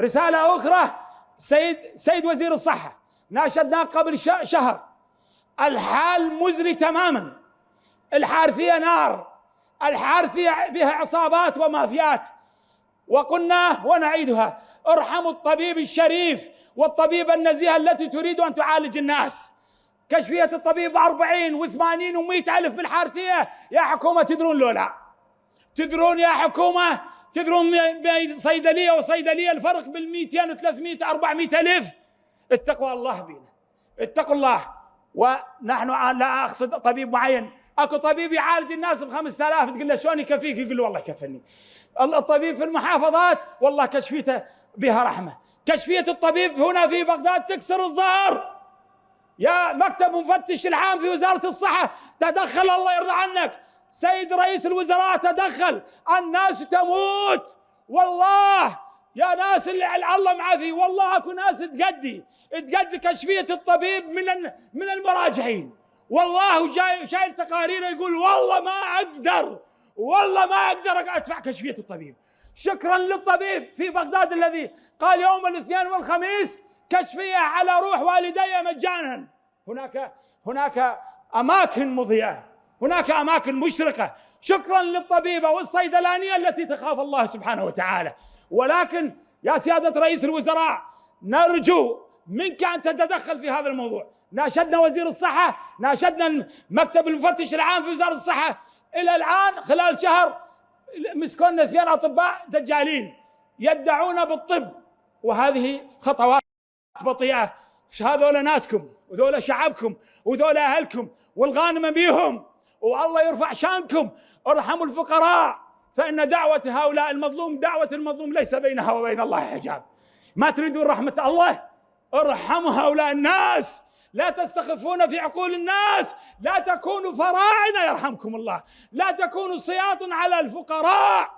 رسالة أخرى سيد سيد وزير الصحة. ناشدناه قبل شهر. الحال مزري تماما. الحارثية نار. الحارثية بها عصابات ومافيات. وقلنا ونعيدها. ارحموا الطبيب الشريف والطبيب النزيه التي تريد أن تعالج الناس. كشفية الطبيب أربعين وثمانين ومئة ألف في الحارثية يا حكومة تدرون لولا. تدرون يا حكومة تدرون بين صيدلية وصيدلية الفرق بال 200 و 300 400 ألف؟ اتقوا الله بينا. اتقوا الله. ونحن لا أقصد طبيب معين. أكو طبيب يعالج الناس ب 5000 تقول له شلون يكفيك؟ يقول له والله كفني الطبيب في المحافظات والله كشفيته بها رحمة. كشفية الطبيب هنا في بغداد تكسر الظهر. يا مكتب مفتش العام في وزارة الصحة. تدخل الله يرضى عنك. سيد رئيس الوزراء تدخل. الناس تموت. والله يا ناس اللي الله معافي والله اكو ناس تقدي. تقدي كشفية الطبيب من من المراجعين. والله جاي شايل تقارير يقول والله ما أقدر. والله ما أقدر أدفع كشفية الطبيب. شكرا للطبيب في بغداد الذي قال يوم الاثنين والخميس كشفية على روح والدي مجانا. هناك هناك أماكن مضيئة. هناك أماكن مشرقة. شكرا للطبيبة والصيدلانية التي تخاف الله سبحانه وتعالى. ولكن يا سيادة رئيس الوزراء نرجو منك أن تتدخل في هذا الموضوع. ناشدنا وزير الصحة ناشدنا مكتب المفتش العام في وزارة الصحة. إلى الآن خلال شهر مسكونا اثنين أطباء دجالين يدعون بالطب. وهذه خطوات بطيئة. هذول ناسكم وذولا شعبكم وذولا أهلكم والغانم بيهم. والله يرفع شانكم ارحموا الفقراء. فإن دعوة هؤلاء المظلوم دعوة المظلوم ليس بينها وبين الله حجاب. ما تريدون رحمة الله؟ ارحموا هؤلاء الناس. لا تستخفون في عقول الناس. لا تكونوا فراعنة يرحمكم الله. لا تكونوا سياط على الفقراء.